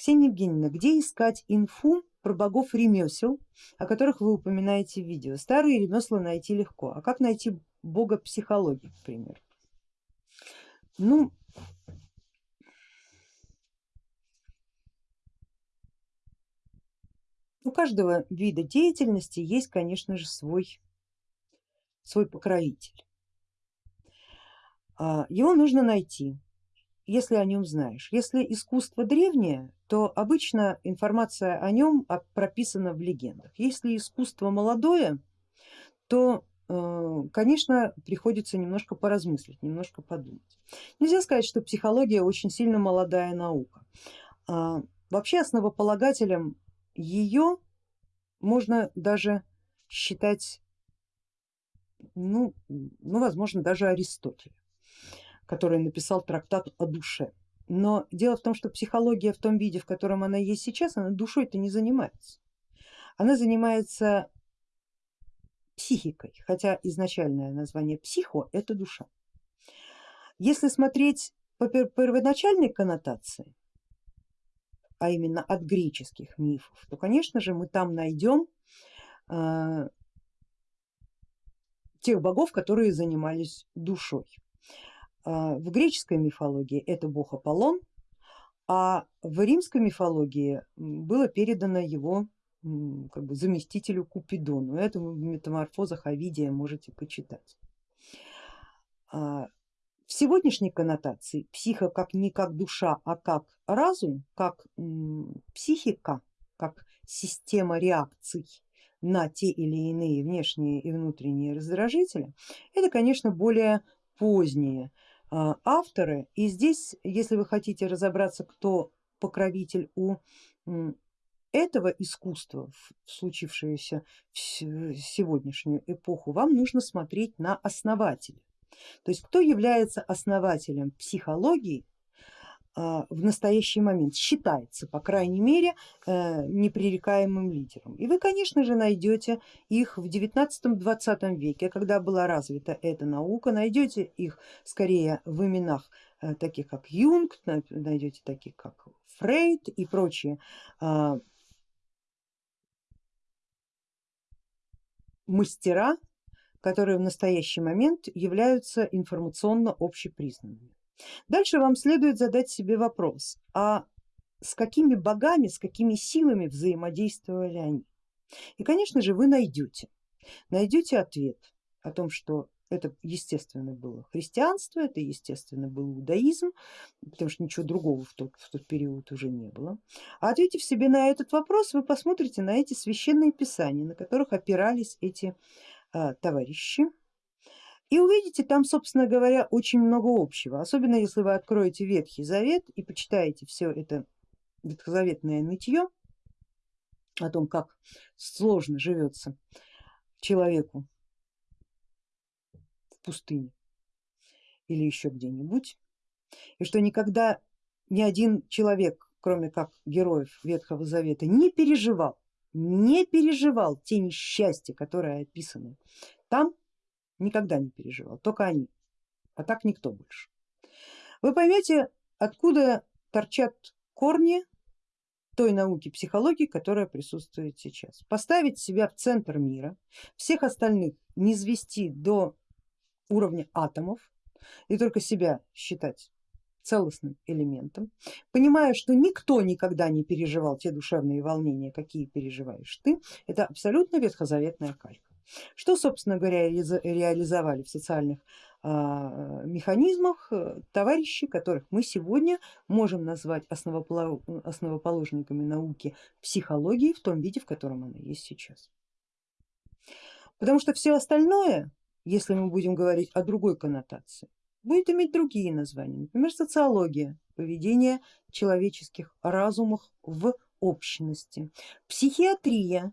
Ксения Евгеньевна, где искать инфу про богов ремесел, о которых вы упоминаете в видео? Старые ремесла найти легко, а как найти бога психологии, к примеру? Ну, у каждого вида деятельности есть, конечно же, свой, свой покровитель. А, его нужно найти, если о нем знаешь. Если искусство древнее, то обычно информация о нем прописана в легендах. Если искусство молодое, то э, конечно приходится немножко поразмыслить, немножко подумать. Нельзя сказать, что психология очень сильно молодая наука. А, вообще основополагателем ее можно даже считать, ну, ну возможно даже Аристотеля который написал трактат о душе. Но дело в том, что психология в том виде, в котором она есть сейчас, она душой-то не занимается. Она занимается психикой, хотя изначальное название психо это душа. Если смотреть по первоначальной коннотации, а именно от греческих мифов, то конечно же мы там найдем э, тех богов, которые занимались душой. А, в греческой мифологии это бог Аполлон, а в римской мифологии было передано его как бы, заместителю Купидону. Это в метаморфозах Овидия можете почитать. А, в сегодняшней коннотации психа как не как душа, а как разум, как психика, как система реакций на те или иные внешние и внутренние раздражители, это конечно более поздние а, авторы. И здесь, если вы хотите разобраться, кто покровитель у этого искусства, случившееся в сегодняшнюю эпоху, вам нужно смотреть на основателя. То есть кто является основателем психологии а, в настоящий момент считается, по крайней мере, э, непререкаемым лидером. И вы, конечно же, найдете их в 19-20 веке, когда была развита эта наука, найдете их скорее в именах э, таких как Юнг, найдете таких как Фрейд и прочие а, мастера, которые в настоящий момент являются информационно общепризнанными. Дальше вам следует задать себе вопрос, а с какими богами, с какими силами взаимодействовали они? И конечно же вы найдете, найдете ответ о том, что это естественно было христианство, это естественно был иудаизм, потому что ничего другого в тот, в тот период уже не было. А ответив себе на этот вопрос, вы посмотрите на эти священные писания, на которых опирались эти а, товарищи, и увидите там, собственно говоря, очень много общего, особенно если вы откроете Ветхий Завет и почитаете все это ветхозаветное нытье о том, как сложно живется человеку в пустыне или еще где-нибудь, и что никогда ни один человек, кроме как героев Ветхого Завета, не переживал, не переживал те несчастья, которые описаны там, никогда не переживал, только они, а так никто больше. Вы поймете, откуда торчат корни той науки психологии, которая присутствует сейчас. Поставить себя в центр мира, всех остальных не звести до уровня атомов и только себя считать целостным элементом, понимая, что никто никогда не переживал те душевные волнения, какие переживаешь ты, это абсолютно ветхозаветная калька. Что, собственно говоря, реализовали в социальных а, механизмах э, товарищи, которых мы сегодня можем назвать основоположниками науки психологии в том виде, в котором она есть сейчас. Потому что все остальное, если мы будем говорить о другой коннотации, будет иметь другие названия, например, социология, поведение человеческих разумов в общности, психиатрия,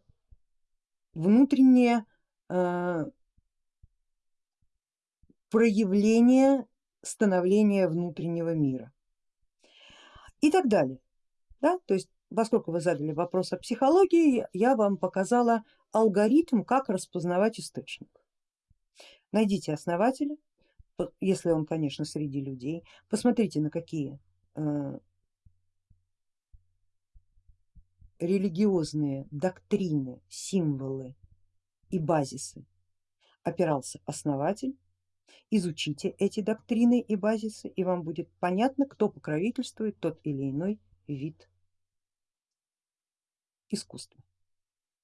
внутренняя проявление становления внутреннего мира и так далее. Да? То есть, поскольку вы задали вопрос о психологии, я вам показала алгоритм, как распознавать источник. Найдите основателя, если он, конечно, среди людей, посмотрите на какие э, религиозные доктрины, символы и базисы опирался основатель, изучите эти доктрины и базисы и вам будет понятно, кто покровительствует тот или иной вид искусства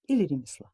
или ремесла.